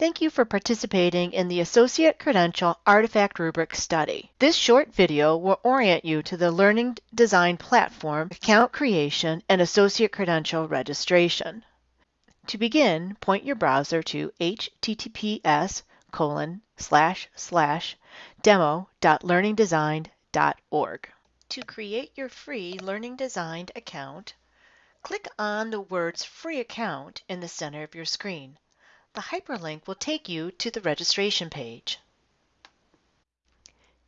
Thank you for participating in the Associate Credential Artifact Rubric study. This short video will orient you to the Learning Design Platform, account creation, and Associate Credential registration. To begin, point your browser to https colon slash slash demo.learningdesign.org. To create your free Learning Design account, click on the words Free Account in the center of your screen. The hyperlink will take you to the registration page.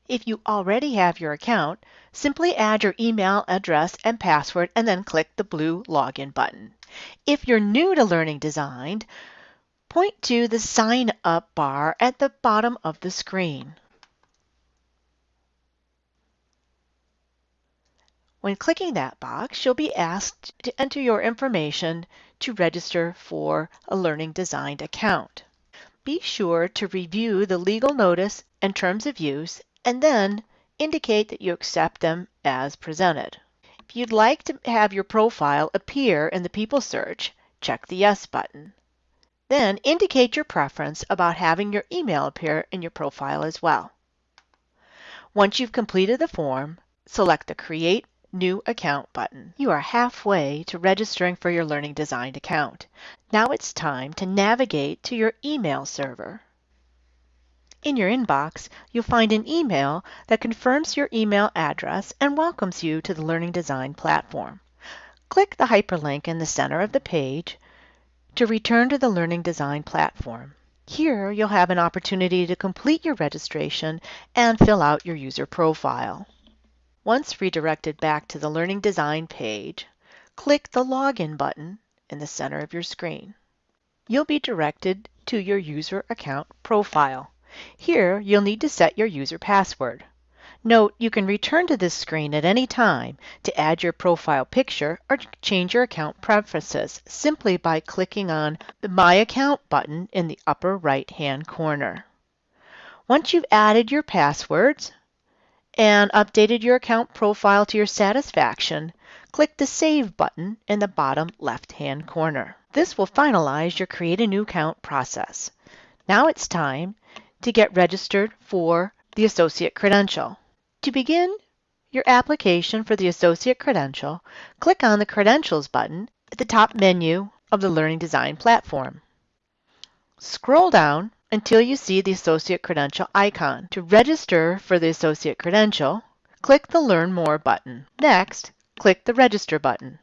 If you already have your account, simply add your email address and password and then click the blue Login button. If you're new to Learning Design, point to the Sign Up bar at the bottom of the screen. When clicking that box, you'll be asked to enter your information to register for a Learning Designed account. Be sure to review the legal notice and terms of use and then indicate that you accept them as presented. If you'd like to have your profile appear in the People search, check the Yes button. Then indicate your preference about having your email appear in your profile as well. Once you've completed the form, select the Create New Account button. You are halfway to registering for your Learning Design account. Now it's time to navigate to your email server. In your inbox, you'll find an email that confirms your email address and welcomes you to the Learning Design platform. Click the hyperlink in the center of the page to return to the Learning Design platform. Here, you'll have an opportunity to complete your registration and fill out your user profile. Once redirected back to the Learning Design page, click the Login button in the center of your screen. You'll be directed to your user account profile. Here, you'll need to set your user password. Note, you can return to this screen at any time to add your profile picture or change your account preferences simply by clicking on the My Account button in the upper right-hand corner. Once you've added your passwords, and updated your account profile to your satisfaction, click the Save button in the bottom left-hand corner. This will finalize your Create a New Account process. Now it's time to get registered for the Associate Credential. To begin your application for the Associate Credential, click on the Credentials button at the top menu of the Learning Design platform. Scroll down until you see the Associate Credential icon. To register for the Associate Credential, click the Learn More button. Next, click the Register button.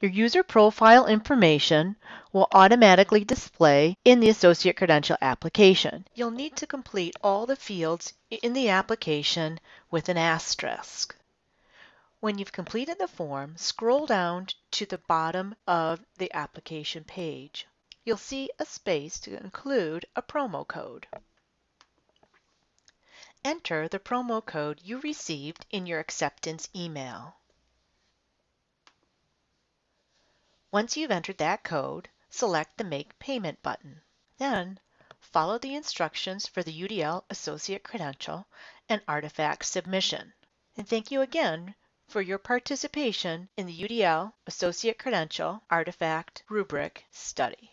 Your user profile information will automatically display in the Associate Credential application. You'll need to complete all the fields in the application with an asterisk. When you've completed the form, scroll down to the bottom of the application page you'll see a space to include a promo code. Enter the promo code you received in your acceptance email. Once you've entered that code, select the Make Payment button. Then, follow the instructions for the UDL Associate Credential and Artifact submission. And thank you again for your participation in the UDL Associate Credential Artifact Rubric study.